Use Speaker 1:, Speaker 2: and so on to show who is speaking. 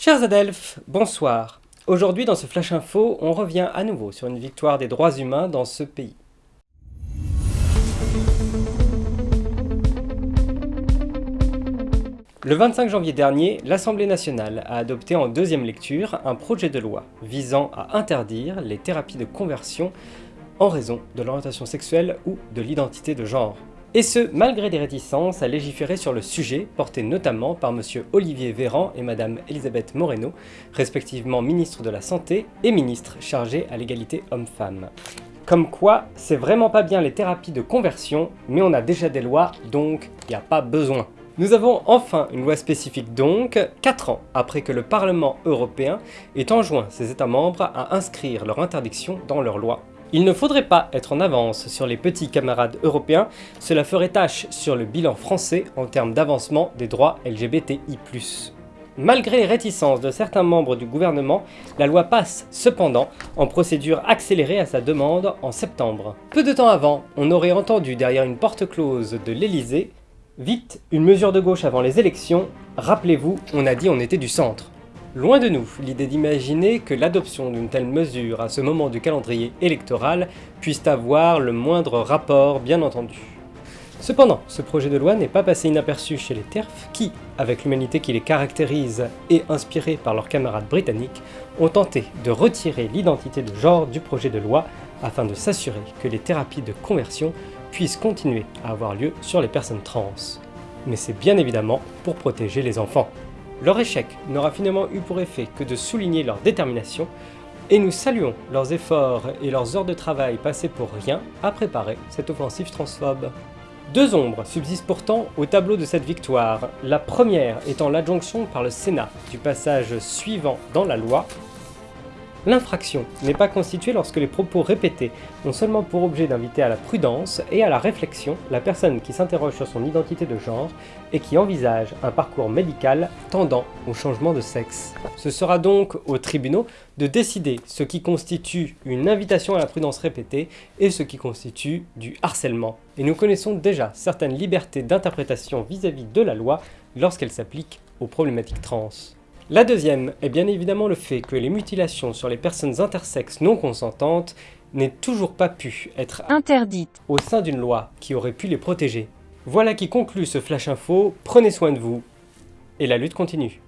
Speaker 1: Chers Adelphes, bonsoir. Aujourd'hui dans ce Flash Info, on revient à nouveau sur une victoire des droits humains dans ce pays. Le 25 janvier dernier, l'Assemblée nationale a adopté en deuxième lecture un projet de loi visant à interdire les thérapies de conversion en raison de l'orientation sexuelle ou de l'identité de genre. Et ce, malgré des réticences à légiférer sur le sujet, porté notamment par M. Olivier Véran et Mme Elisabeth Moreno, respectivement ministre de la Santé et ministre chargé à l'égalité homme-femme. Comme quoi, c'est vraiment pas bien les thérapies de conversion, mais on a déjà des lois, donc n'y a pas besoin. Nous avons enfin une loi spécifique donc, 4 ans après que le Parlement européen ait enjoint ses États membres à inscrire leur interdiction dans leur loi. Il ne faudrait pas être en avance sur les petits camarades européens, cela ferait tâche sur le bilan français en termes d'avancement des droits LGBTI+. Malgré les réticences de certains membres du gouvernement, la loi passe cependant en procédure accélérée à sa demande en septembre. Peu de temps avant, on aurait entendu derrière une porte close de l'Elysée « Vite, une mesure de gauche avant les élections, rappelez-vous, on a dit on était du centre ». Loin de nous l'idée d'imaginer que l'adoption d'une telle mesure à ce moment du calendrier électoral puisse avoir le moindre rapport bien entendu. Cependant, ce projet de loi n'est pas passé inaperçu chez les TERF qui, avec l'humanité qui les caractérise et inspirés par leurs camarades britanniques, ont tenté de retirer l'identité de genre du projet de loi afin de s'assurer que les thérapies de conversion puissent continuer à avoir lieu sur les personnes trans. Mais c'est bien évidemment pour protéger les enfants. Leur échec n'aura finalement eu pour effet que de souligner leur détermination, et nous saluons leurs efforts et leurs heures de travail passées pour rien à préparer cette offensive transphobe. Deux ombres subsistent pourtant au tableau de cette victoire, la première étant l'adjonction par le Sénat du passage suivant dans la loi L'infraction n'est pas constituée lorsque les propos répétés ont seulement pour objet d'inviter à la prudence et à la réflexion la personne qui s'interroge sur son identité de genre et qui envisage un parcours médical tendant au changement de sexe. Ce sera donc aux tribunaux de décider ce qui constitue une invitation à la prudence répétée et ce qui constitue du harcèlement. Et nous connaissons déjà certaines libertés d'interprétation vis-à-vis de la loi lorsqu'elle s'applique aux problématiques trans. La deuxième est bien évidemment le fait que les mutilations sur les personnes intersexes non consentantes n'aient toujours pas pu être interdites au sein d'une loi qui aurait pu les protéger. Voilà qui conclut ce Flash Info, prenez soin de vous, et la lutte continue.